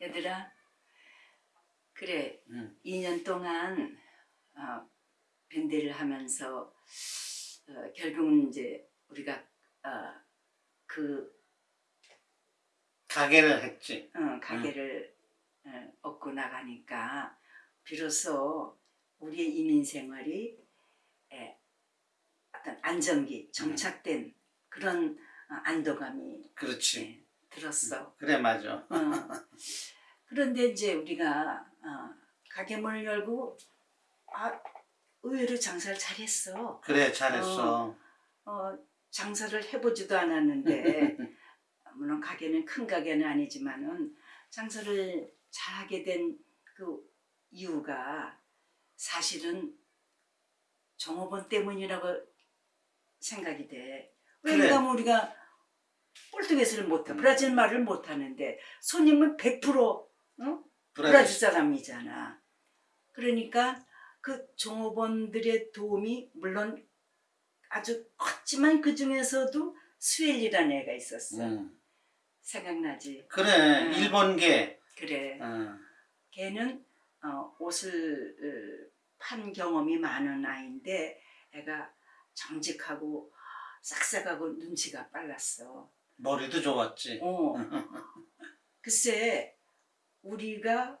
얘들아, 그래, 응. 2년 동안 어, 밴드를 하면서 어, 결국은 이제 우리가 어, 그 가게를 했지. 어, 가게를 어, 얻고 나가니까 비로소 우리의 이민 생활이 에, 어떤 안정기, 정착된 그런 어, 안도감이 그렇지. 예, 들었어. 그래 맞아. 어. 그런데 이제 우리가 어, 가게 문을 열고 아, 의외로 장사를 잘했어. 그래 잘했어. 어, 장사를 해보지도 않았는데 물론 가게는 큰 가게는 아니지만은 장사를 잘하게 된 그 이유가 사실은 종업원 때문이라고 생각이 돼. 그래. 왜냐하면 우리가 portuguese를 못해, 음. 브라질 말을 못하는데 손님은 100% 어? 브라질 사람이잖아. 그러니까 그 종업원들의 도움이 물론 아주 컸지만 그 중에서도 스웰리라는 애가 있었어. 응. 생각나지? 그래 응. 일본계. 그래. 응. 걔는 어, 옷을 어, 판 경험이 많은 아이인데 애가 정직하고 싹싹하고 눈치가 빨랐어. 머리도 좋았지. 어. 글쎄 우리가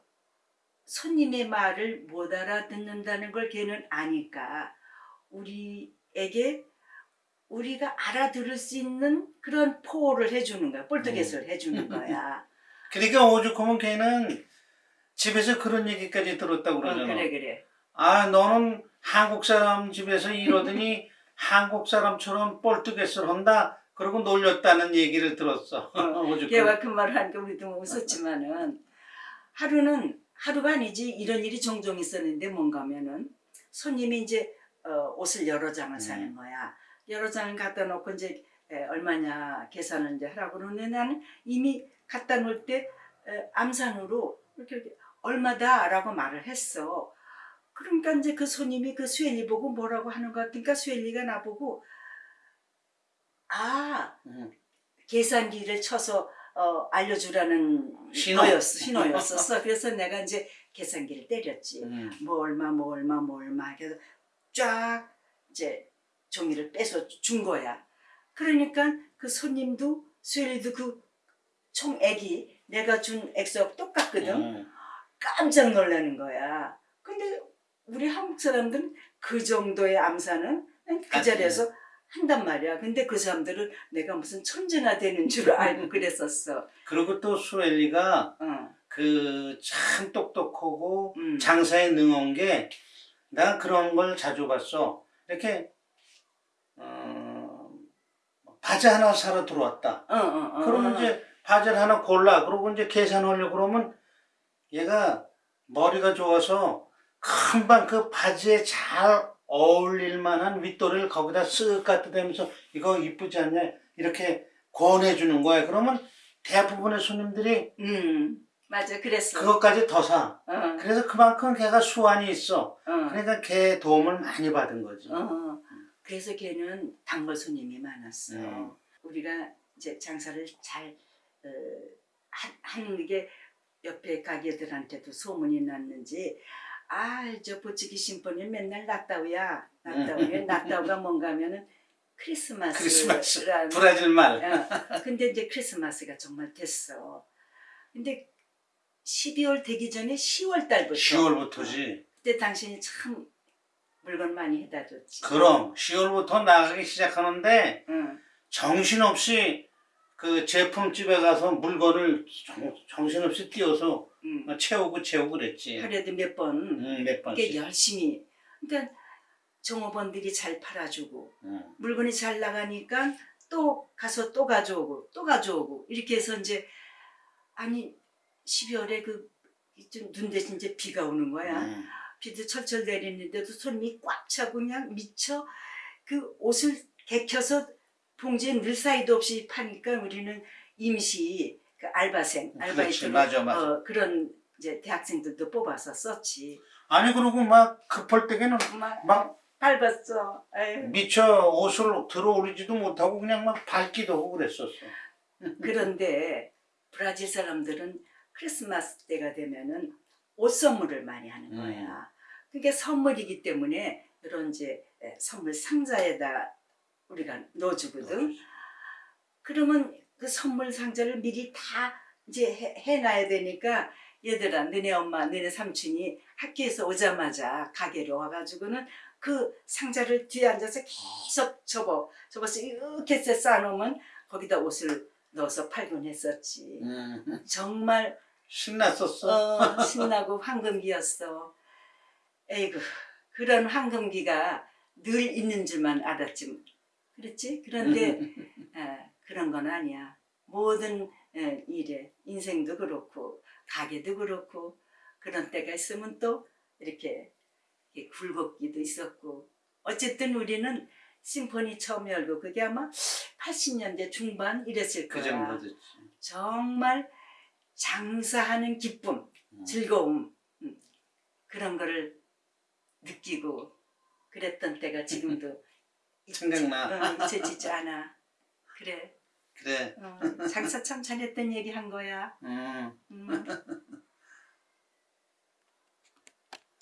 손님의 말을 못 알아듣는다는 걸 걔는 아니까 우리에게 우리가 알아들을 수 있는 그런 포를 해주는 거야. 볼트겟을 해주는 거야. 그러니까 오죽하면 걔는 집에서 그런 얘기까지 들었다고 어, 그러잖아. 그래 그래. 아 너는 한국 사람 집에서 이러더니 한국 사람처럼 뻘뜨get을 한다. 그러고 놀렸다는 얘기를 들었어. 오죽하면. 걔가 그 말을 하니까 우리도 웃었지만은 하루는 하루가 아니지 이런 일이 종종 있었는데 뭔가 하면은 손님이 이제 어, 옷을 여러 장을 사는 음. 거야. 여러 장을 갖다 놓고 이제 에, 얼마냐 계산을 이제 하라고 그러는데 나는 이미 갖다 놓을 때 에, 암산으로 이렇게, 이렇게 얼마다 라고 말을 했어. 그러니까 이제 그 손님이 그 수엘리 보고 뭐라고 하는 것 같으니까 수엘리가 나보고 아 응. 계산기를 쳐서 어, 알려주라는 신호. 거였어, 신호였었어. 그래서 내가 이제 계산기를 때렸지. 응. 뭐 얼마, 뭐 얼마, 뭐 얼마. 그래서 쫙 이제 종이를 빼서 준 거야. 그러니까 그 손님도 수엘이도 그 총 액이 내가 준 액수하고 똑같거든. 응. 깜짝 놀라는 거야. 근데 우리 한국 사람들은 그 정도의 암산은 그 하지. 자리에서 한단 말이야. 근데 그 사람들은 내가 무슨 천재가 되는 줄 알고 그랬었어. 그리고 또 수엘리가 어, 그참 똑똑하고 음. 장사에 능한 게 난 그런 걸 자주 봤어. 이렇게 어, 바지 하나 사러 들어왔다. 어, 어, 어. 그러면 이제 바지를 하나 골라. 그러고 이제 계산하려고 그러면 얘가 머리가 좋아서 금방 그 바지에 잘 어울릴 만한 윗도리를 거기다 쓱 갖다 대면서 이거 이쁘지 않냐 이렇게 권해주는 거야. 그러면 대부분의 손님들이 음, 맞아. 그랬어. 그것까지 더 사. 어, 그래서 그만큼 걔가 수완이 있어. 어, 그러니까 걔 도움을 많이 받은 거지. 어. 그래서 걔는 단골 손님이 많았어. 음. 우리가 이제 장사를 잘 어, 하- 하는 게 옆에 가게들한테도 소문이 났는지 아저 보치기 심포니 맨날 낙다우야 낙다우야 낙다우가 뭔가 하면은 크리스마스 크리스마스. 브라질 말. 어, 근데 이제 크리스마스가 정말 됐어 근데 12월 되기 전에 10월 달부터 10월부터지. 그때 당신이 참 물건 많이 해다 줬지 그럼 10월부터 나가기 시작하는데 응. 정신없이 그 제품집에 가서 물건을 정, 정신없이 띄워서 응. 채우고 채우고 그랬지. 하루에도 몇번 응, 몇 이게 번씩. 열심히 그러니까 종업원들이 잘 팔아주고 응. 물건이 잘 나가니까 또 가서 또 가져오고 또 가져오고 이렇게 해서 이제 아니 12월에 그눈 대신 이제 비가 오는 거야 응. 비도 철철 내리는데도 손님이 꽉 차고 그냥 미쳐 그 옷을 개켜서 봉지에 늘 사이도 없이 파니까 우리는 임시 그 알바생 맞아. 어, 그런 이제 대학생들도 뽑아서 썼지 아니 그리고 막 급할 때에는 막 막 밟았어 에휴. 미처 옷을 들어올리지도 못하고 그냥 막 밟기도 하고 그랬었어. 그런데 브라질 사람들은 크리스마스 때가 되면은 옷 선물을 많이 하는 음. 거야. 그게 선물이기 때문에 이런 이제 에, 선물 상자에다 우리가 넣어주거든. 그러면 그 선물 상자를 미리 다 이제 해, 해놔야 되니까 얘들아 너네 엄마 너네 삼촌이 학교에서 오자마자 가게로 와가지고는 그 상자를 뒤에 앉아서 계속 접어 접어서 이렇게 쌓아놓으면 거기다 옷을 넣어서 팔곤 했었지. 음, 정말 신났었어. 어, 신나고 황금기였어. 에이구 그런 황금기가 늘 있는 줄만 알았지. 그렇지? 그런데 에, 그런 건 아니야. 모든 에, 일에 인생도 그렇고 가게도 그렇고 그런 때가 있으면 또 이렇게, 굴곡기도 있었고 어쨌든 우리는 심포니 처음 열고 그게 아마 80년대 중반 이랬을 그 거야. 정도 됐지. 정말 장사하는 기쁨, 음. 즐거움 음, 그런 거를 느끼고 그랬던 때가 지금도 생각나. 어, 잊혀지지 않아. 그래. 그래. 어, 장사 참 잘했던 얘기 한 거야. 음. 음.